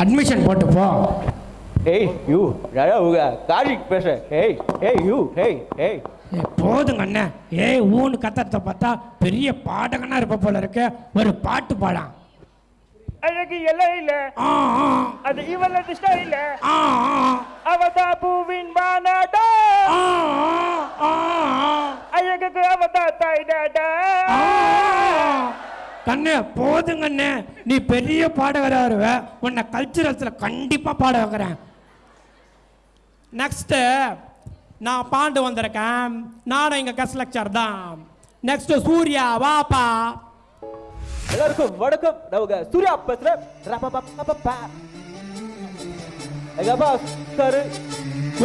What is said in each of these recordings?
Admission போட்டு போ ஏய் யூ யாரா உங்க கார்த்திக் பேசுறேன் ஏய் ஏய் யூ ஏய் ஏய் ஏய், போதுங்க அண்ணன் ஏய் ஊன்னு கத்தத்தை பார்த்தா பெரிய பாடகனா இருப்ப போல இருக்க. ஒரு பாட்டு பாடாம் அழகு எல்லாம் இல்ல ஆ ஆ, அது இவளது ஸ்டைல. அவதா பூவின் மாநாடா. ஆ, ஆ, ஆ, அழகுக்கு அவதா தாய்டாடா. கண்ணே போதுங்க அண்ணே நீ பெரிய பாடகரா வருவ உன்னை கல்ச்சுரல்ஸ்ல கண்டிப்பா பாட வைக்கிறேன். நெக்ஸ்ட் நான் பாண்டு வந்திருக்கேன். நானும் எங்க கஸ்ட் லெக்சர் தான். நெக்ஸ்ட் சூர்யா வாப்பா. எல்லாருக்கும் வணக்கம். உங்க சூர்யா பேசுறேன். எங்க அப்பா சாரு?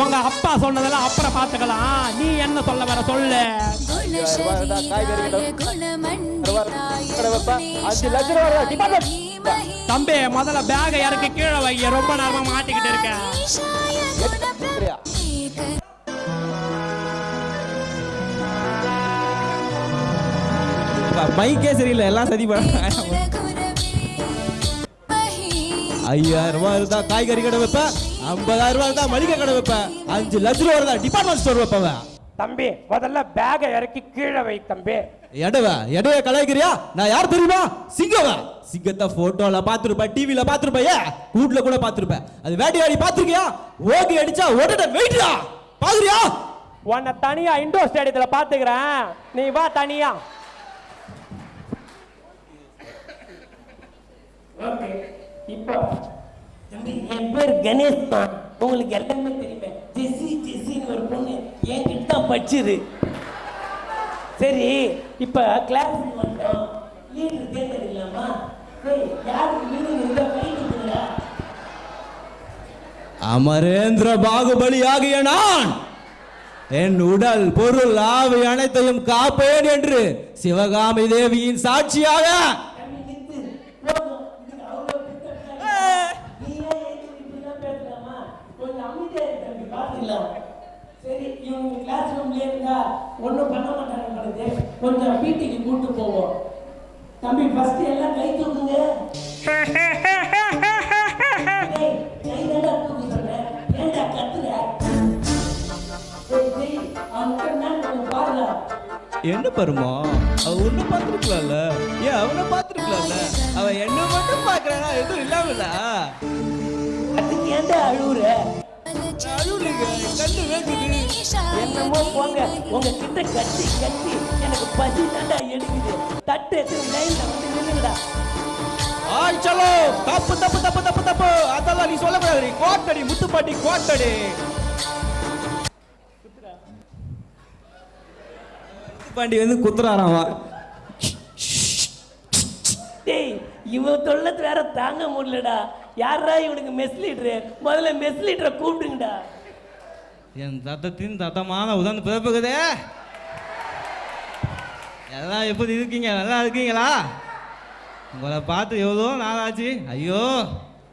உங்க அப்பா சொன்னதெல்லாம் அப்புறம் பார்த்துக்கலாம். நீ என்ன சொல்ல வர சொல்லு. அஞ்சு லட்சம் ரூபா டிபார்ட்மெண்ட் தம்பி முதல்ல பேகை இறக்கி கீழே வை. ரொம்ப நேரமா மாட்டிக்கிட்டு இருக்கேன் மைக்கே சரியில்லை. எல்லாம் சதி பண்ண ஐயாயிரம் ரூபாய் இருந்தா காய்கறி கடை வைப்பேன் ஐம்பதாயிரம் ரூபாய் இருந்தா மளிகை கடை வைப்பேன் அஞ்சு லட்ச ரூபாய் இருந்தா டிபார்ட்மெண்ட் ஸ்டோர் வைப்பேன் தம்பி முதல்ல பேகை இறக்கி கீழே வை தம்பி. எடவ எடவ கலாய்க்கிறியா? நான் யார் தெரியுமா? சிங்கவ. சிங்கத்தை போட்டோல பாத்துருப்பேன் டிவில பாத்துருப்பேன் ஏன்? கூட்ல கூட பாத்துருப்பேன் அது வேட்டையாடி பாத்துருக்கியா ஓகே அடிச்சா ஓட்டட வெயிட்ரா பாக்குறியா உன்னை தனியா இண்டோர் ஸ்டேடியத்துல பாத்துக்கிறேன் நீ வா தனியா. இப்போ என் பேர் கணேஷ் தான் உங்களுக்கு எல்லாமே தெரியுமே. ஜெஸ்ஸி ஜெஸ்ஸின்னு ஒரு பொண்ணு என்கிட்ட தான் படிச்சுது. சரி இப்போ கிளாஸ் லீடர் அமரேந்திர பாகுபலி ஆகிய நான் என் உடல் பொருள் ஆவி அனைத்தையும் காப்பேன் என்று சிவகாமி தேவியின் சாட்சியாக. தம்பி சரி இவங்க கிளாஸ் ரூம்லேயே இருந்தா ஒன்றும் பண்ண மாட்டாங்க பொழுது கொஞ்சம் வீட்டுக்கு கூட்டு போவோம். தம்பி ஃபர்ஸ்ட் எல்லாம் கை தூக்குங்க. கை தூக்க கத்துற? என்ன பருமா? அவ ஒண்ணு பார்த்துருக்கலாம்ல. ஏன் அவனை பார்த்துருக்கலாம்ல? அவன் என்ன மட்டும் பார்க்கறானா? எதுவும் இல்லாமல? அதுக்கு ஏன்டா அழுவுற? என்னமோ போங்க. உங்க கிட்ட கட்டி கட்டி எனக்கு பசி தாண்டா எடுக்குது. தட்டு எத்தனை லைன்ல வந்து நில்லுங்கடா. ஆய் சலோ தப்பு தப்பு தப்பு தப்பு தப்பு. அதெல்லாம் நீ சொல்லக்கூடாது. கோட்டடி முத்துப்பாட்டி கோட்டடி. முத்துப்பாண்டி வந்து குத்துறாராமா? டேய் இவன் தொல்லத்து வேற தாங்க முடியலடா. யாரா இவனுக்கு மெஸ் லீடரு முதல்ல மெஸ் லீடரை கூப்பிடுங்கடா. என் தத்தத்தின் தத்தமான உதாரண பிறப்புக்குதே. எல்லாம் எப்படி இருக்கீங்க? நல்லா இருக்கீங்களா? உங்களை பார்த்து எவ்வளோ நாளாச்சு? ஐயோ.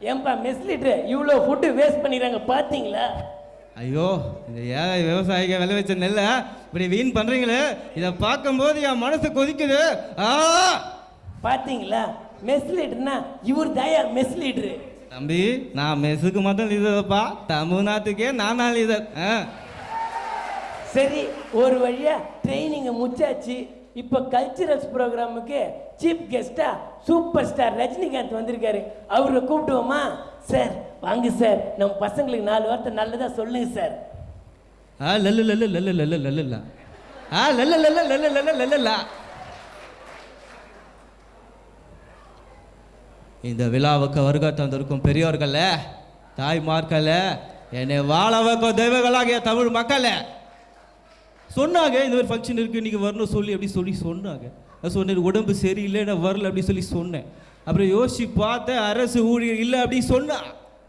ஏன்பா மெஸ் லீடரு இவ்வளோ ஃபுட்டு வேஸ்ட் பண்ணிடுறாங்க பார்த்தீங்களா? ஐயோ இந்த ஏழை விவசாயிக விளை வச்ச நெல்லை இப்படி வீண் பண்றீங்களே? இதை பார்க்கும்போது என் மனசு கொதிக்குது. ஆ! பார்த்தீங்களா? மெஸ் லீடர்னா இவர் தயா மெஸ் லீடரு தம்பி நான் மெஸ்ஸுக்கு மட்டும் லீடர்ப்பா தமிழ்நாட்டுக்கே நானா லீடர் ஆ சரி ஒரு வழியா ட்ரைனிங்கை முடிச்சாச்சு இப்போ கல்ச்சுரல்ஸ் ப்ரோக்ராமுக்கு சீஃப் கெஸ்டா சூப்பர் ஸ்டார் ரஜினிகாந்த் வந்திருக்காரு அவரை கூப்பிடுவோமா சார் வாங்க சார் நம்ம பசங்களுக்கு நாலு வார்த்தை நல்லதா சொல்லுங்க சார் ஆ லல்லு லல்லு லல்லு லல்லு லல்லுல ஆ லல்லு லல்லு லல்லு லல்லு லல்லுல இந்த விழாவுக்கு வருகை தந்திருக்கும் பெரியோர்கள தாய்மார்கள என்னை வாழ வைக்கும் தெய்வங்களாகிய தமிழ் மக்களே. சொன்னாங்க இந்த மாதிரி ஃபங்க்ஷன் இருக்கு இன்னைக்கு வரணும் சொல்லி அப்படி சொல்லி சொன்னாங்க. நான் சொன்னேன் உடம்பு சரியில்லை நான் வரல அப்படி சொல்லி சொன்னேன். அப்புறம் யோசிச்சு பார்த்தேன் அரசு ஊழியர் இல்லை அப்படின்னு சொன்னா.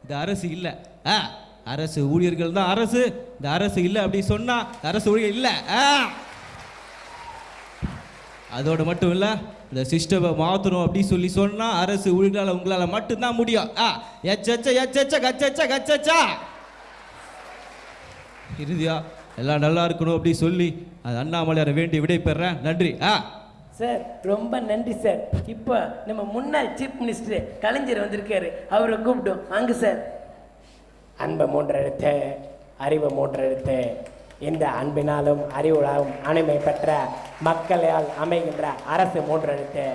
இந்த அரசு இல்லை. ஆ அரசு ஊழியர்கள் தான் அரசு. இந்த அரசு இல்லை அப்படி சொன்னா அரசு ஊழியர் இல்லை. ஆ. அதோடு மட்டும் இல்லை இந்த சிஸ்டமை மாற்றணும் அப்படின்னு சொல்லி சொன்னால் அரசு ஊழியர்களால் உங்களால் மட்டும்தான் முடியும். ஆ எச்சச்ச எச்சச்ச கச்சச்ச கச்சச்சா. இறுதியா எல்லாம் நல்லா இருக்கணும் அப்படின்னு சொல்லி அது அண்ணாமலையாரை வேண்டி விடை பெறேன் நன்றி. ஆ. சார் ரொம்ப நன்றி சார். இப்போ நம்ம முன்னாள் சீஃப் மினிஸ்டர் கலைஞர் வந்திருக்காரு. அவரை கூப்பிட்டோம். வாங்க சார். அன்பு அறிவை மூன்ற மூன்றெழுத்து. இந்த அன்பினாலும் அறிவுளாலும் அனுமை பெற்ற மக்களால் அமைகின்ற அரசு மூன்றெழுத்து.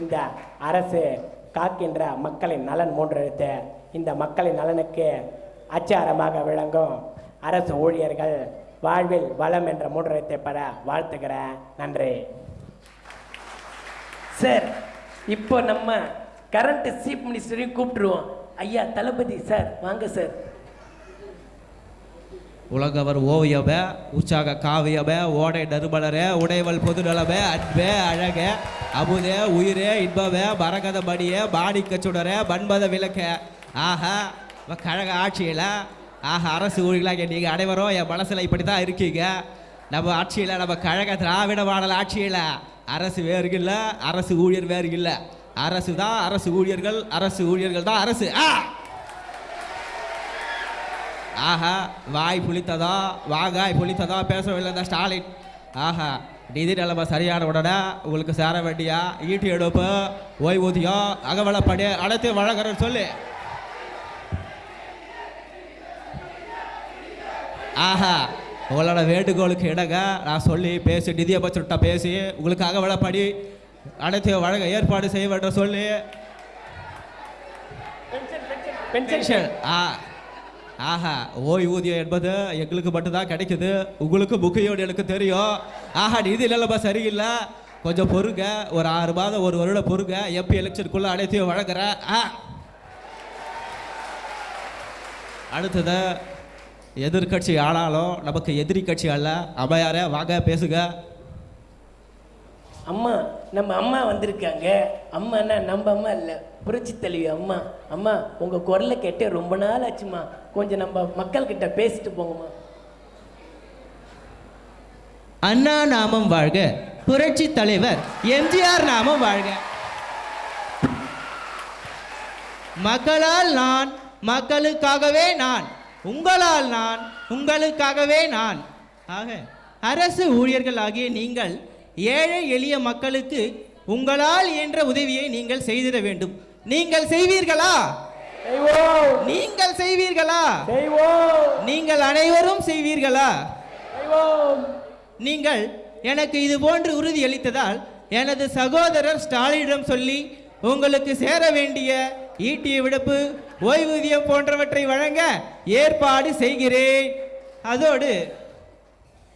இந்த அரசு காக்கின்ற மக்களின் நலன் மூன்றெழுத்து. இந்த மக்களின் நலனுக்கு அச்சாரமாக விளங்கும் அரசு ஊழியர்கள் வாழ்வில் வளம் என்ற மூன்றெழுத்தை பெற வாழ்த்துக்கிறேன் நன்றி. சார் இப்போ நம்ம கரண்ட் சீஃப் மினிஸ்டரையும் கூப்பிட்டுருவோம். ஐயா தளபதி சார் வாங்க சார். உலகவர் ஓவியப உற்சாக காவியப ஓடை நறுமலர உடைவல் பொதுநலப அன்பே அழக அமுதே உயிரே இன்பவே மரகத மணியே மாணிக்க சுடர மண்பத விளக்க. ஆஹா கழக ஆட்சியில் ஆஹா அரசு ஊழியர்களாக நீங்கள் அனைவரும் என் மனசில் இப்படி தான் இருக்கீங்க. நம்ம ஆட்சியில் நம்ம கழக திராவிட மாடல் ஆட்சியில் அரசு வேறு இல்லை அரசு ஊழியர் வேறு இல்லை. அரசு தான் அரசு ஊழியர்கள் அரசு ஊழியர்கள் தான் அரசு. ஆ! ஆஹா வாய் புளித்ததா வாகாய் புளித்ததா பேசவில்லை இந்த ஸ்டாலின். ஆஹா நிதி நிலைமை சரியான உடனே உங்களுக்கு சேர வேண்டிய? ஈட்டி எடுப்பு ஓய்வூதியம் அகவலப்படி அனைத்து வழங்குறேன்னு சொல்லி. ஆஹா உங்களோட வேண்டுகோளுக்கு இடங்க நான் சொல்லி பேசி நிதியமைச்சர்கிட்ட பேசி உங்களுக்கு அகவலப்படி அனைத்து வழங்க ஏற்பாடு செய்ய வேண்டும் சொல்லி பென்ஷன் ஆ ஆஹா ஓய்வூதியம் என்பது எங்களுக்கு மட்டும்தான் கிடைக்குது. உங்களுக்கு புக்கையோடு எனக்கு தெரியும். ஆஹா நிதி இல்லைல்லப்பா சரியில்லை. கொஞ்சம் பொறுங்க. ஒரு ஆறு மாதம் ஒரு வருடம் பொறுங்க. எப்பி எலெக்ஷனுக்குள்ள அனைத்தையும் வழங்குறேன். ஆ. அடுத்தது எதிர்கட்சி ஆனாலும் நமக்கு எதிரி கட்சி அல்ல. அம்மையாரே வாங்க பேசுங்க. அம்மா நம்ம அம்மா வந்திருக்காங்க. அம்மானா நம்ம அம்மா இல்லை புரட்சி தலைவி அம்மா. அம்மா உங்கள் குரலை கேட்டே ரொம்ப நாள் ஆச்சுமா கொஞ்சம் நம்ம மக்கள்கிட்ட பேசிட்டு போங்கம்மா. அண்ணா நாமம் வாழ்க புரட்சி தலைவர் எம்ஜிஆர் நாமம் வாழ்க. மக்களால் நான் மக்களுக்காகவே நான் உங்களால் நான் உங்களுக்காகவே நான். ஆக அரசு ஊழியர்கள் ஆகிய நீங்கள் ஏழை எளிய மக்களுக்கு உங்களால் என்ற உதவியை நீங்கள் செய்திட வேண்டும். நீங்கள் செய்வீர்களா? நீங்கள் செய்வீர்களா? நீங்கள் அனைவரும் செய்வீர்களா? நீங்கள் எனக்கு இது போன்று உறுதியளித்ததால் எனது சகோதரர் ஸ்டாலினிடம் சொல்லி உங்களுக்கு சேர வேண்டிய ஈட்டிய விடுப்பு ஓய்வூதியம் போன்றவற்றை வழங்க ஏற்பாடு செய்கிறேன். அதோடு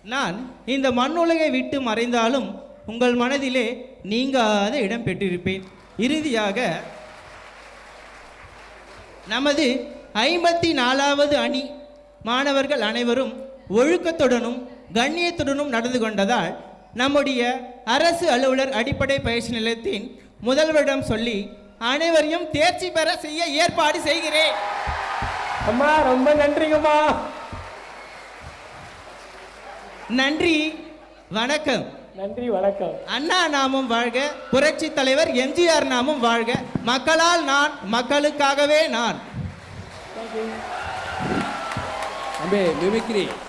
நான் இந்த மண்ணுலகை விட்டு மறைந்தாலும் உங்கள் மனதிலே நீங்காத இடம் பெற்றிருப்பேன். இறுதியாக நமது ஐம்பத்தி நாலாவது அணி மாணவர்கள் அனைவரும் ஒழுக்கத்துடனும் கண்ணியத்துடனும் நடந்து கொண்டதால் நம்முடைய அரசு அலுவலர் அடிப்படை பயிற்சி நிலையத்தின் முதல்வரிடம் சொல்லி அனைவரையும் தேர்ச்சி பெற செய்ய ஏற்பாடு செய்கிறேன். அம்மா ரொம்ப நன்றிங்கம்மா. நன்றி வணக்கம். நன்றி வணக்கம். அண்ணா நாமும் வாழ்க புரட்சி தலைவர் எம்ஜிஆர் நாமும் வாழ்க. மக்களால் நான் மக்களுக்காகவே நான். தம்பி மிமிக்ரி.